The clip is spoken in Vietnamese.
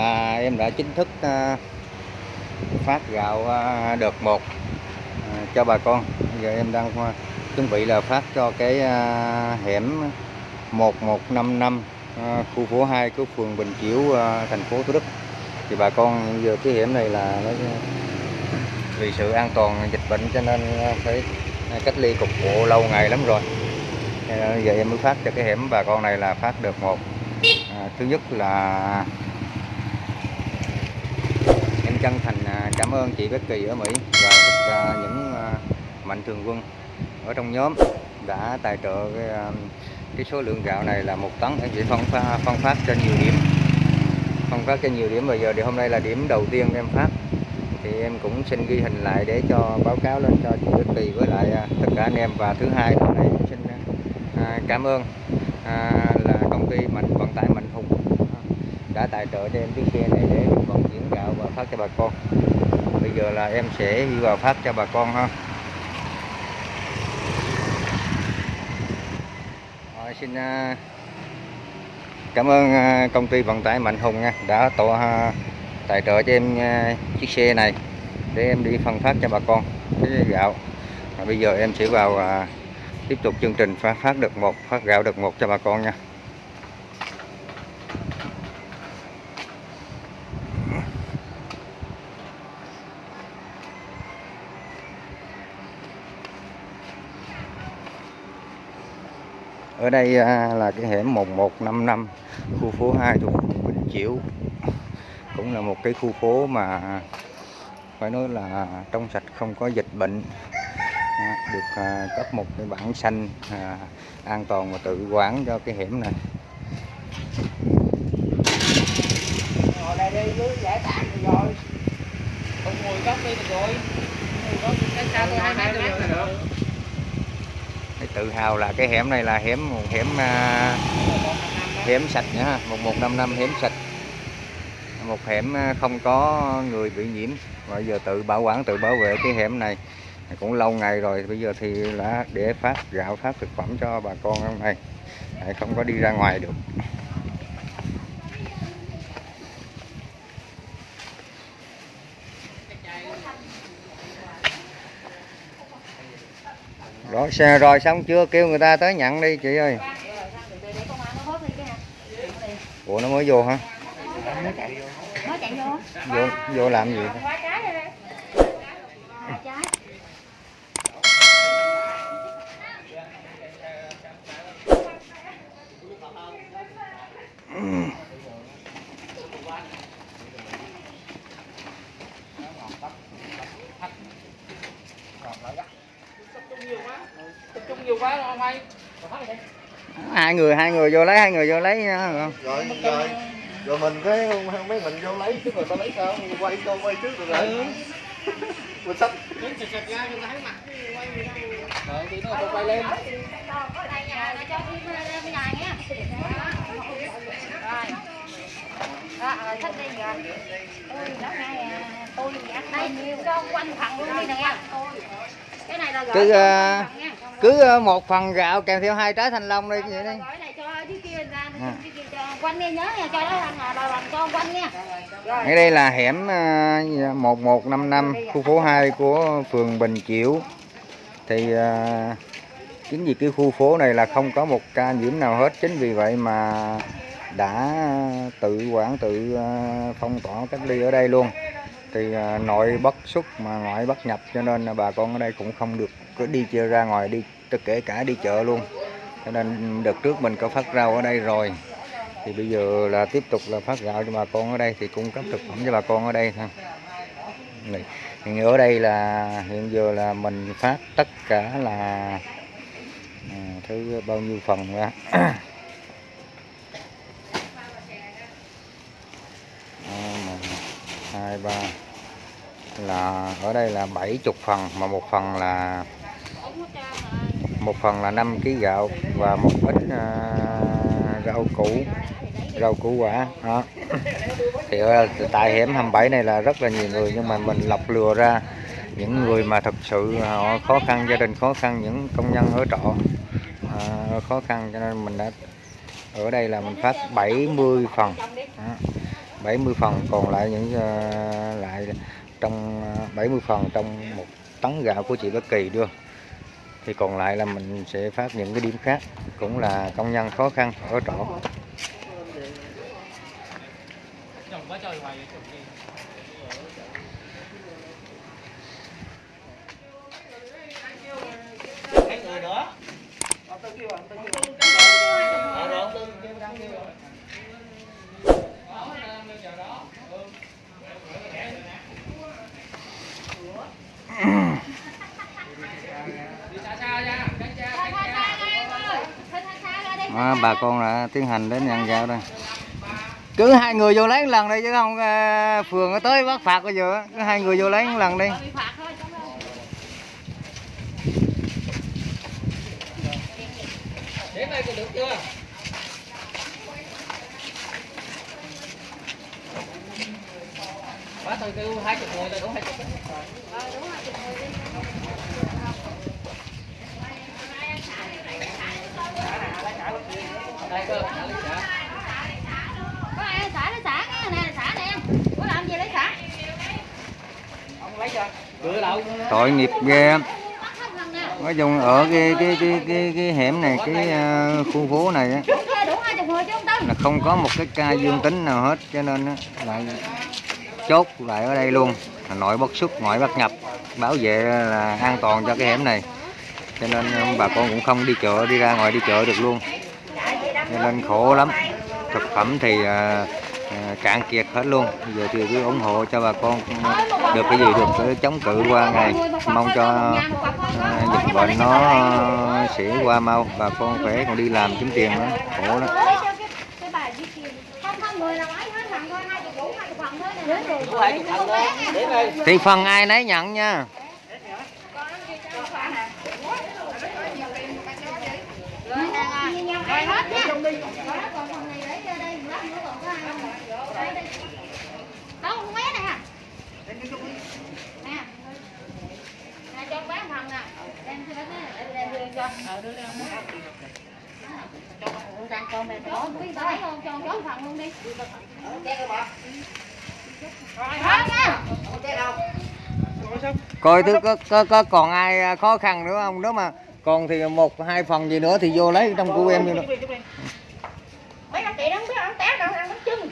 là em đã chính thức à, phát gạo à, đợt 1 à, cho bà con. Giờ em đang à, chuẩn bị là phát cho cái à, hẻm 1155 à, khu phố 2 của phường Bình Chiểu à, thành phố Thủ Đức. Thì bà con giờ cái hẻm này là nó vì sự an toàn dịch bệnh cho nên à, phải cách ly cục bộ lâu ngày lắm rồi. Giờ em mới phát cho cái hẻm bà con này là phát được một. à, thứ nhất là chân thành à, cảm ơn chị Becky ở Mỹ và tất à, những à, mạnh thường quân ở trong nhóm đã tài trợ cái, cái số lượng gạo này là một tấn. Em chỉ phân phân phát cho nhiều điểm. Phân phát cho nhiều điểm. Bây giờ thì hôm nay là điểm đầu tiên em phát. Thì em cũng xin ghi hình lại để cho báo cáo lên cho chị Becky với lại tất cả anh em. Và thứ hai là nay em xin cảm ơn là công ty mạnh vận tải Mạnh Hùng đã tài trợ cho em chiếc xe này để vận chuyển gạo phát cho bà con. Bây giờ là em sẽ đi vào phát cho bà con ha. Rồi, xin à, cảm ơn à, công ty vận tải Mạnh Hùng nha đã tổ à, tài trợ cho em chiếc xe này để em đi phân phát cho bà con. Cái gạo. Bây giờ em sẽ vào tiếp tục chương trình phát phát được một phát gạo được một cho bà con nha. Ở đây à, là cái hẻm 1155 khu phố 2 thuộc Bình Chiểu. Cũng là một cái khu phố mà phải nói là trong sạch không có dịch bệnh à, được à, cấp một cái bản xanh an toàn và tự quản cho cái hẻm này. Rồi đây đi cứ giải tán rồi. Không ngồi góc đi được rồi. Ngồi góc cách xa tôi hai mét rồi tự hào là cái hẻm này là hẻm một hẻm à, hẻm sạch nhá ha, 1155 hẻm sạch. Một hẻm à, không có người bị nhiễm. Và giờ tự bảo quản tự bảo vệ cái hẻm này. Cũng lâu ngày rồi bây giờ thì là để phát gạo phát thực phẩm cho bà con trong này không có đi ra ngoài được. Rồi xe rồi xong chưa? Kêu người ta tới nhận đi chị ơi. Ủa nó mới vô hả? Chạy vô. Vô vô làm gì? Quá trái đây đây Trái Tập trung nhiều quá không hay hai người hai người vô lấy hai người vô lấy không? rồi rồi. Rồi mình cái không mấy mình vô lấy chứ rồi tao lấy sao? Quay cho quay trước rồi rồi mình sách Đứng sạch sạch ra cho thấy mặt. Quay gì đâu? Thì nó quay lên. Ở đây nhà nó cho phim bên nhà nha. Rồi Đó, rồi thích đi rồi Tôi đó ngay à, tôi đây cho quanh phần luôn đi nè Cái này là gửi Cứ, cứ ờ, một phần gạo kèm theo hai trái thanh long đi vậy đi. ở đây là hẻm ờ, 1155 khu phố 2 của phường Bình Chiểu. Thì ờ, chính vì cái khu phố này là không có một ca nhiễm nào hết chính vì vậy mà đã tự quản tự ờ, phong tỏa cách ly ở đây luôn. Thì ờ, nội bất xuất mà ngoại bất nhập cho nên là bà con ở đây cũng không được đi chơi ra ngoài đi tất kể cả đi chợ luôn. Cho nên đợt trước mình có phát rau ở đây rồi. Thì bây giờ là tiếp tục là phát gạo cho bà con ở đây thì cung cấp thực phẩm cho bà con ở đây thôi. Hiện ở đây là hiện giờ là mình phát tất cả là à, thứ bao nhiêu phần ra. À, một, hai ba là ở đây là 70 phần mà một phần là một phần là 5 kg gạo và một ít uh, rau củ rau củ quả đó thì ờ, ở tại hẻm 27 này là rất là nhiều người nhưng mà mình lọc lừa ra những người mà thật sự à, họ khó khăn gia đình khó khăn những công nhân ở trọ à, khó khăn cho nên mình đã ở đây là mình phát 70 phần Đó. 70 phần còn lại những uh, lại trong 70 phần trong một tấn gạo của chị bất Kỳ đưa thì còn lại là mình sẽ phát những cái điểm khác, cũng là công nhân khó khăn ở trọ. Chồng quá Ờ, rồi ông Tư kêu, đang kêu rồi. Đó, đang bây giờ đó. Ừ. Đi xa xa nha, cách xa, Thôi, cách thôi, xa. xa ra em ơi. Thôi, thôi, xa ra đi. Đó, bà con đã tiến hành đến ăn gạo đây cứ hai người vô lấy một lần đi chứ không ờ, phường nó tới bắt phạt bây giờ cứ hai người vô lấy một lần đi Bị phạt thôi, chẳng đâu. Đến đây còn được chưa? Bác tôi kêu hai chục người là đúng hai chục. Ờ, đúng rồi, chụp người đi. Đây cơ, lấy. Có ai xả lấy xả nghe nè, xả nè. Có làm gì lấy xả? Ông lấy cho. Cửa đâu? tội nghiệp ghê nói chung ở cái cái cái cái, cái hẻm này cái uh, khu phố này á là không có một cái ca dương tính nào hết cho nên á, lại chốt lại ở đây luôn Nội bất xuất ngoại bất nhập bảo vệ là an toàn cho cái hẻm này cho nên um, bà con cũng không đi chợ đi ra ngoài đi chợ được luôn. Cho nên khổ lắm. Thực phẩm thì à, à, cạn kiệt hết luôn. Bây giờ thì cứ ủng hộ cho bà con um, được cái gì được để chống cự qua ngày. Mong cho ờ, dịch bệnh nó sẽ qua mau. Bà con khỏe còn đi làm kiếm tiền nữa. Khổ lắm. Thì phần ai nấy nhận nha. Rồi hết nha. Rồi đó, còn phần này để cho đây, không? Đây. Đâu, coi thứ có, có, có còn ai à, khó khăn nữa không nếu mà còn thì một hai phần gì nữa thì vô lấy trong của em đi nữa Mấy anh chị đó không biết ăn té đâu, ăn bánh chưng.